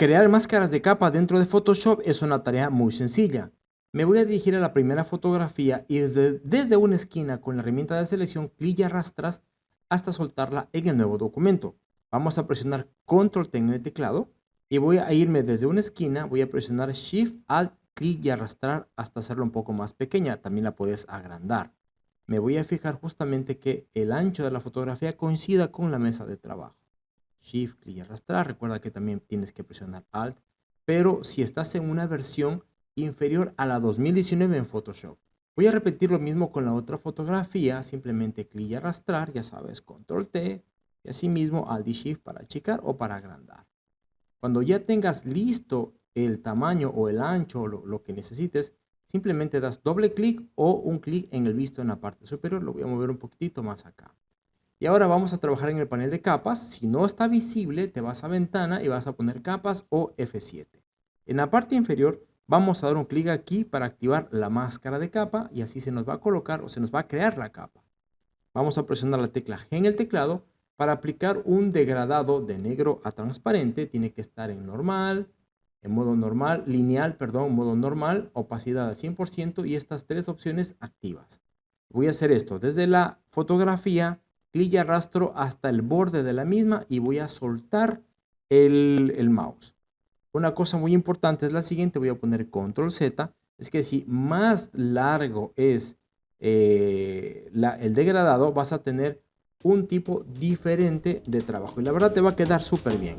Crear máscaras de capa dentro de Photoshop es una tarea muy sencilla. Me voy a dirigir a la primera fotografía y desde, desde una esquina con la herramienta de selección clic y arrastras hasta soltarla en el nuevo documento. Vamos a presionar Control T en el teclado y voy a irme desde una esquina, voy a presionar Shift, Alt, clic y arrastrar hasta hacerla un poco más pequeña. También la puedes agrandar. Me voy a fijar justamente que el ancho de la fotografía coincida con la mesa de trabajo. Shift, clic y arrastrar. Recuerda que también tienes que presionar Alt. Pero si estás en una versión inferior a la 2019 en Photoshop. Voy a repetir lo mismo con la otra fotografía. Simplemente clic y arrastrar. Ya sabes, Control T. Y asimismo Alt y Shift para achicar o para agrandar. Cuando ya tengas listo el tamaño o el ancho o lo, lo que necesites, simplemente das doble clic o un clic en el visto en la parte superior. Lo voy a mover un poquitito más acá. Y ahora vamos a trabajar en el panel de capas. Si no está visible, te vas a ventana y vas a poner capas o F7. En la parte inferior vamos a dar un clic aquí para activar la máscara de capa y así se nos va a colocar o se nos va a crear la capa. Vamos a presionar la tecla G en el teclado para aplicar un degradado de negro a transparente. Tiene que estar en normal, en modo normal, lineal, perdón, modo normal, opacidad al 100% y estas tres opciones activas. Voy a hacer esto desde la fotografía clic y arrastro hasta el borde de la misma y voy a soltar el, mouse. Una cosa muy importante es la siguiente, voy a poner control Z, es que si más largo es eh, el degradado, vas a tener un tipo diferente de trabajo y la verdad te va a quedar súper bien.